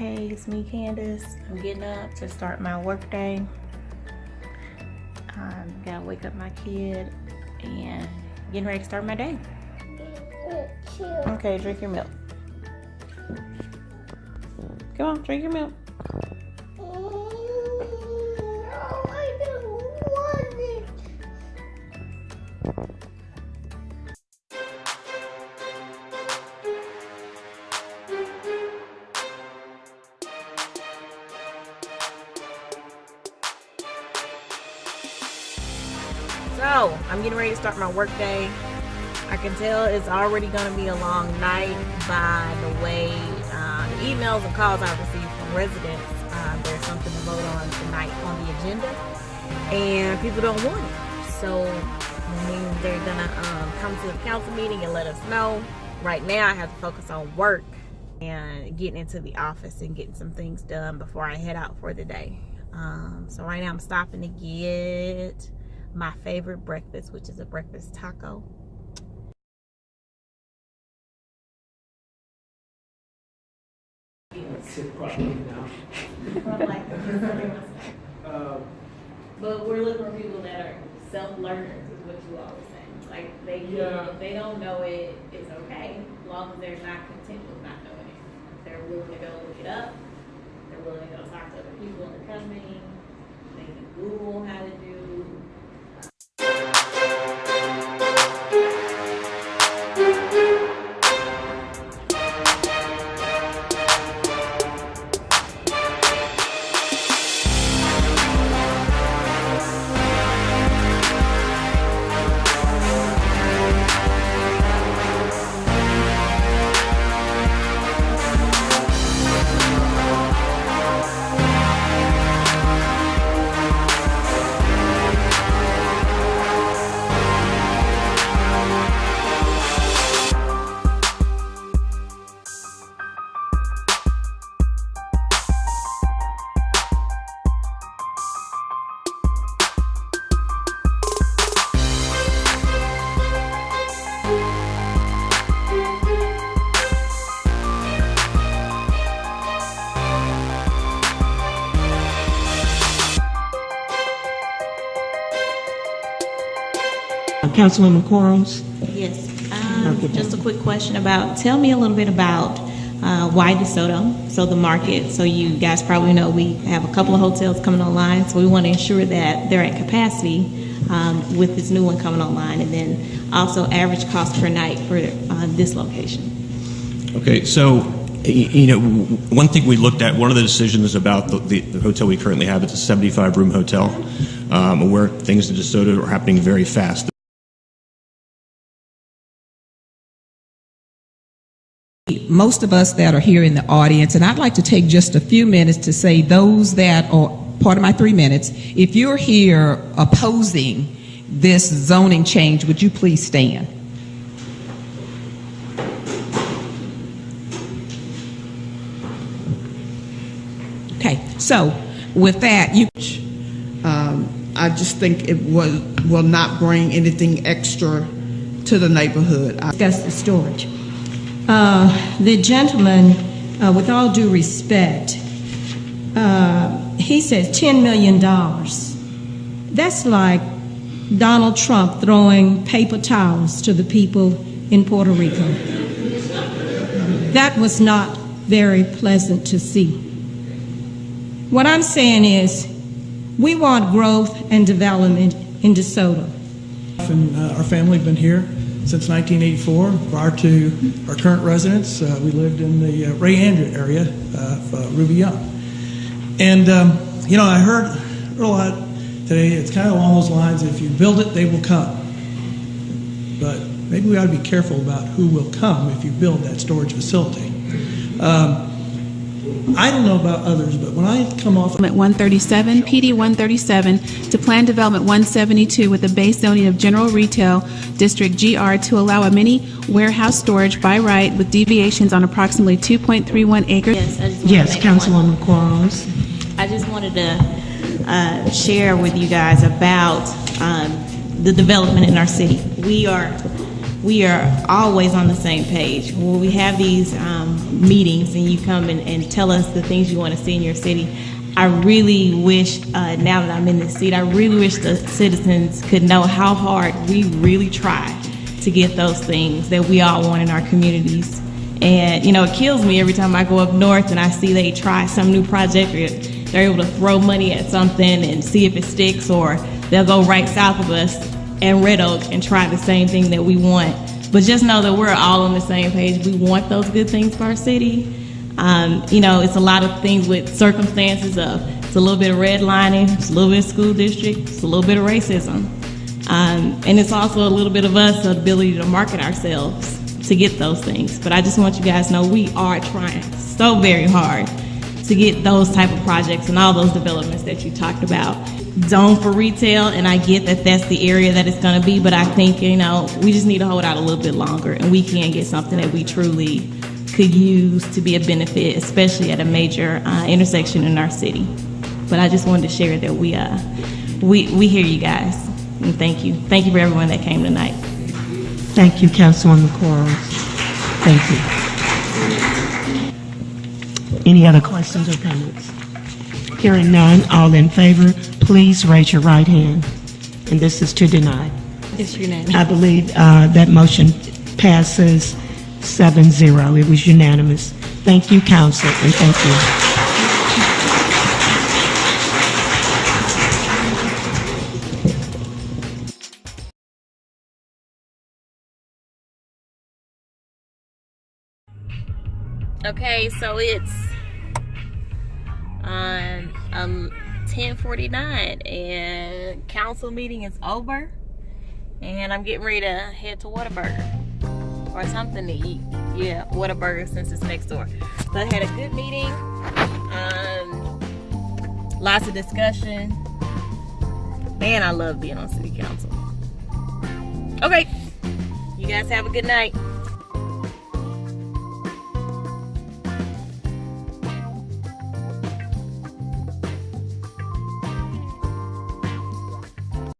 Hey, it's me, Candace. I'm getting up to start my work day. Um, gotta wake up my kid and getting ready to start my day. Okay, drink your milk. Come on, drink your milk. So, I'm getting ready to start my work day. I can tell it's already going to be a long night by the way uh, the emails and calls I received from residents. Uh, there's something to vote on tonight on the agenda, and people don't want it. So, they're going to um, come to the council meeting and let us know. Right now, I have to focus on work and getting into the office and getting some things done before I head out for the day. Um, so right now I'm stopping to get my favorite breakfast, which is a breakfast taco. sit properly now. Um, But we're looking for people that are self-learners, is what you always say. Like, they can, Yeah. if they don't know it, it's okay, as long as they're not content with not knowing it. They're willing to go look it up, they're willing to go talk to other people in the company, they can Google Councilwoman Quarles? Yes, um, just a quick question about, tell me a little bit about uh, why DeSoto, so the market, so you guys probably know we have a couple of hotels coming online, so we want to ensure that they're at capacity um, with this new one coming online, and then also average cost per night for uh, this location. Okay, so, you know, one thing we looked at, one of the decisions about the, the the hotel we currently have, it's a 75-room hotel, um, where things in DeSoto are happening very fast. Most of us that are here in the audience, and I'd like to take just a few minutes to say those that are part of my three minutes, if you're here opposing this zoning change, would you please stand? Okay, so with that, you, Um, I just think it will, will not bring anything extra to the neighborhood. I- discuss the storage. Uh, The gentleman, uh, with all due respect, uh, he says $10 million. That's like Donald Trump throwing paper towels to the people in Puerto Rico. That was not very pleasant to see. What I'm saying is, we want growth and development in DeSoto. And uh, our family have been here since 1984. Prior to our current residence, uh, we lived in the uh, Ray Andrew area of uh, Ruby Young. And, um, you know, I heard, heard a lot today, it's kind of along those lines, if you build it, they will come. But maybe we ought to be careful about who will come if you build that storage facility. Um, I don't know about others, but when I come off at 137, PD 137, to Plan Development 172 with a base zoning of General Retail District GR to allow a mini warehouse storage by right with deviations on approximately 2.31 acres. Yes, I just wanna yes, make one- Councilwoman Quarles? I just wanted to uh, share with you guys about um, the development in our city. We are we are always on the same page. When we have these um, meetings and you come and, and tell us the things you want to see in your city, I really wish, uh, now that I'm in this seat, I really wish the citizens could know how hard we really try to get those things that we all want in our communities. And, you know, it kills me every time I go up north and I see they try some new project or they're able to throw money at something and see if it sticks, or they'll go right south of us and Red Oak and try the same thing that we want. But just know that we're all on the same page. We want those good things for our city. Um, you know, it's a lot of things with circumstances of it's a little bit of redlining, it's a little bit of school district, it's a little bit of racism. Um, and it's also a little bit of us, the ability to market ourselves to get those things. But I just want you guys to know we are trying so very hard to get those type of projects and all those developments that you talked about zone for retail, and I get that that's the area that it's going to be, but I think, you know, we just need to hold out a little bit longer, and we can get something that we truly could use to be a benefit, especially at a major uh, intersection in our city. But I just wanted to share that we, uh, we, we hear you guys, and thank you. Thank you for everyone that came tonight. Thank you, Councilwoman Quarles. Thank you. Any other questions or comments? Hearing none, all in favor, please raise your right hand. And this is to deny. It's unanimous. I believe uh, that motion passes 7-0. It was unanimous. Thank you, council, and thank you. Okay, so it's on um 10:49 and council meeting is over and I'm getting ready to head to Whataburger or something to eat. Yeah, Whataburger since it's next door. So I had a good meeting. Um lots of discussion. Man, I love being on city council. Okay. You guys have a good night.